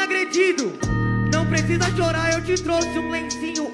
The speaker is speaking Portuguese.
agredido. Não precisa chorar, eu te trouxe um lencinho.